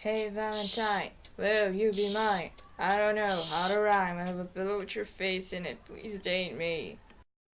Hey, Valentine, will you be mine? I don't know how to rhyme. I have a pillow with your face in it. Please date me.